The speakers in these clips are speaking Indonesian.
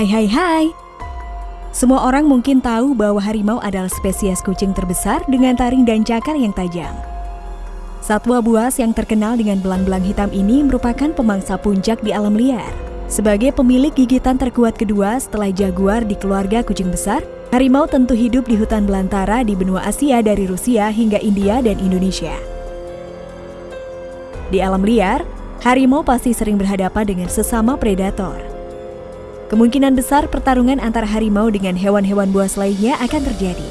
Hai hai hai. Semua orang mungkin tahu bahwa harimau adalah spesies kucing terbesar dengan taring dan cakar yang tajam. Satwa buas yang terkenal dengan belang-belang hitam ini merupakan pemangsa puncak di alam liar. Sebagai pemilik gigitan terkuat kedua setelah jaguar di keluarga kucing besar, harimau tentu hidup di hutan belantara di benua Asia dari Rusia hingga India dan Indonesia. Di alam liar, harimau pasti sering berhadapan dengan sesama predator. Kemungkinan besar pertarungan antara harimau dengan hewan-hewan buas lainnya akan terjadi.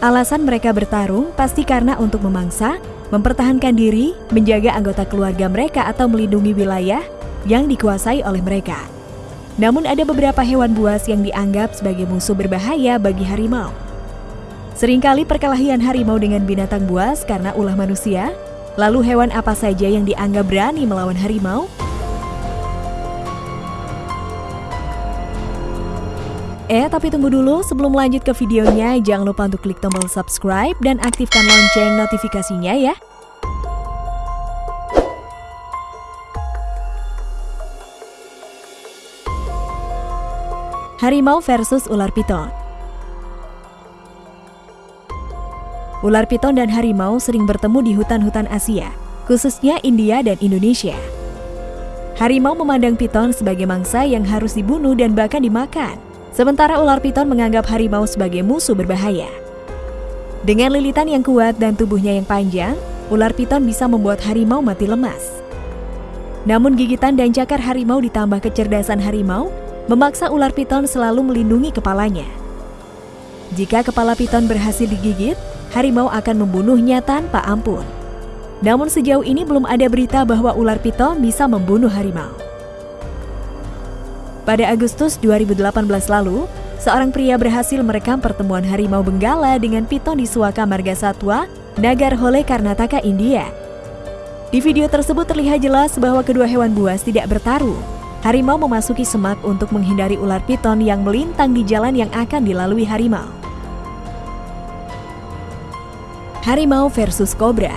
Alasan mereka bertarung pasti karena untuk memangsa, mempertahankan diri, menjaga anggota keluarga mereka atau melindungi wilayah yang dikuasai oleh mereka. Namun ada beberapa hewan buas yang dianggap sebagai musuh berbahaya bagi harimau. Seringkali perkelahian harimau dengan binatang buas karena ulah manusia, lalu hewan apa saja yang dianggap berani melawan harimau Eh, tapi tunggu dulu, sebelum lanjut ke videonya, jangan lupa untuk klik tombol subscribe dan aktifkan lonceng notifikasinya ya. Harimau versus ular piton Ular piton dan harimau sering bertemu di hutan-hutan Asia, khususnya India dan Indonesia. Harimau memandang piton sebagai mangsa yang harus dibunuh dan bahkan dimakan. Sementara ular piton menganggap harimau sebagai musuh berbahaya. Dengan lilitan yang kuat dan tubuhnya yang panjang, ular piton bisa membuat harimau mati lemas. Namun gigitan dan cakar harimau ditambah kecerdasan harimau memaksa ular piton selalu melindungi kepalanya. Jika kepala piton berhasil digigit, harimau akan membunuhnya tanpa ampun. Namun sejauh ini belum ada berita bahwa ular piton bisa membunuh harimau. Pada Agustus 2018 lalu, seorang pria berhasil merekam pertemuan harimau benggala dengan piton di Suaka Marga Satwa, Nagarhole Karnataka, India. Di video tersebut terlihat jelas bahwa kedua hewan buas tidak bertaruh. Harimau memasuki semak untuk menghindari ular piton yang melintang di jalan yang akan dilalui harimau. Harimau versus kobra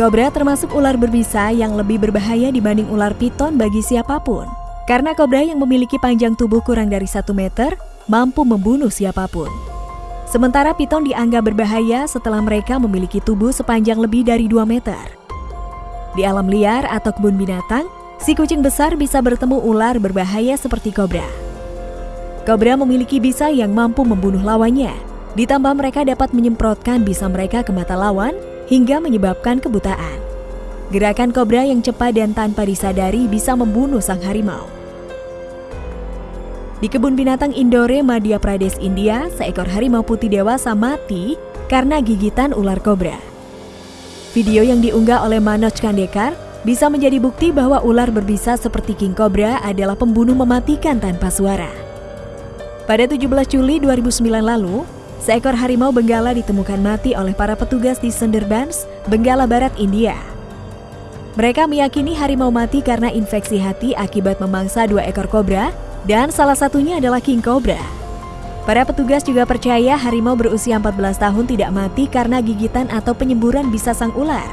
Kobra termasuk ular berbisa yang lebih berbahaya dibanding ular piton bagi siapa pun. Karena kobra yang memiliki panjang tubuh kurang dari 1 meter mampu membunuh siapa pun. Sementara piton dianggap berbahaya setelah mereka memiliki tubuh sepanjang lebih dari 2 meter. Di alam liar atau kebun binatang, si kucing besar bisa bertemu ular berbahaya seperti kobra. Kobra memiliki bisa yang mampu membunuh lawannya. Ditambah mereka dapat menyemprotkan bisa mereka ke mata lawan hingga menyebabkan kebutaan. Gerakan kobra yang cepat dan tanpa disadari bisa membunuh sang harimau. Di kebun binatang Indore, Madhya Pradesh, India, seekor harimau putih dewasa mati karena gigitan ular kobra. Video yang diunggah oleh Manoj Kandekar bisa menjadi bukti bahwa ular berbisa seperti king cobra adalah pembunuh mematikan tanpa suara. Pada 17 Juli 2009 lalu, Seekor harimau benggala ditemukan mati oleh para petugas di Sundarbans, Benggala Barat, India. Mereka meyakini harimau mati karena infeksi hati akibat memangsa dua ekor kobra dan salah satunya adalah king cobra. Para petugas juga percaya harimau berusia 14 tahun tidak mati karena gigitan atau penyemburan bisa sang ular.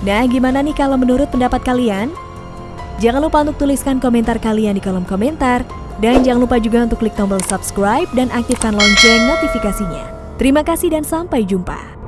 Nah, gimana nih kalau menurut pendapat kalian? Jangan lupa untuk tuliskan komentar kalian di kolom komentar. Dan jangan lupa juga untuk klik tombol subscribe dan aktifkan lonceng notifikasinya. Terima kasih dan sampai jumpa.